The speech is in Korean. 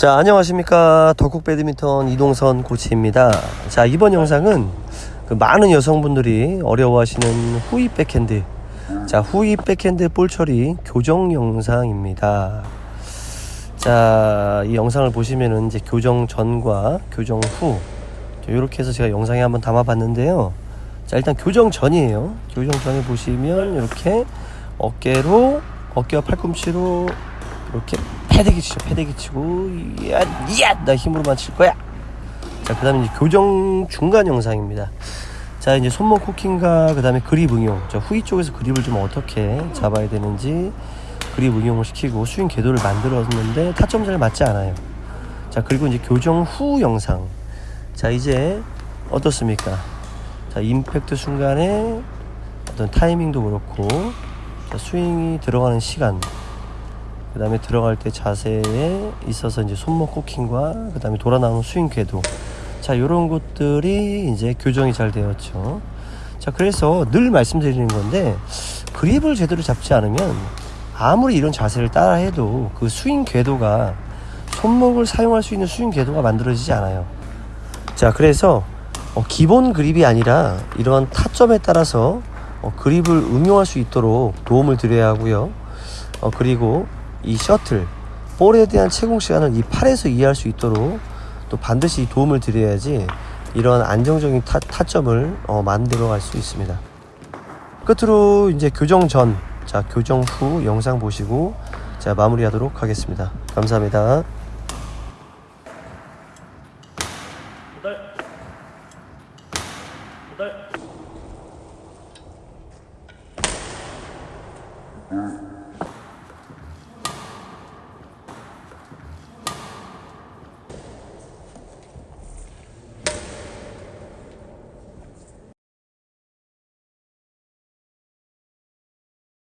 자 안녕하십니까. 덕국 배드민턴 이동선 코치입니다. 자 이번 영상은 그 많은 여성분들이 어려워하시는 후위 백핸드. 자 후위 백핸드 볼 처리 교정 영상입니다. 자 이 영상을 보시면은 이제 교정 전과 교정 후 이렇게 해서 제가 영상에 한번 담아 봤는데요. 자 일단 교정 전이에요. 교정 전에 보시면 이렇게 어깨로 어깨와 팔꿈치로 이렇게 패대기 치죠. 패대기 치고 이야 이야 나 힘으로만 칠 거야. 자그 다음에 이제 교정 중간 영상입니다. 자 이제 손목 코킹과 그 다음에 그립 응용. 자 후위 쪽에서 그립을 좀 어떻게 잡아야 되는지 그립 응용을 시키고 스윙 궤도를 만들었는데 타점 잘 맞지 않아요. 자 그리고 이제 교정 후 영상. 자 이제 어떻습니까? 자 임팩트 순간에 어떤 타이밍도 그렇고 자, 스윙이 들어가는 시간 그 다음에 들어갈 때 자세에 있어서 이제 손목 코킹과 그 다음에 돌아 나오는 스윙 궤도. 자 요런 것들이 이제 교정이 잘 되었죠. 자 그래서 늘 말씀드리는 건데 그립을 제대로 잡지 않으면 아무리 이런 자세를 따라 해도 그 스윙 궤도가 손목을 사용할 수 있는 스윙 궤도가 만들어지지 않아요. 자 그래서 어, 기본 그립이 아니라 이러한 타점에 따라서 어, 그립을 응용할 수 있도록 도움을 드려야 하고요. 어, 그리고 이 셔틀 볼에 대한 채공 시간을 이 팔에서 이해할 수 있도록 또 반드시 도움을 드려야지 이런 안정적인 타, 타점을 어, 만들어 갈 수 있습니다. 끝으로 이제 교정 전, 자 교정 후 영상 보시고 자 마무리하도록 하겠습니다. 감사합니다. 음.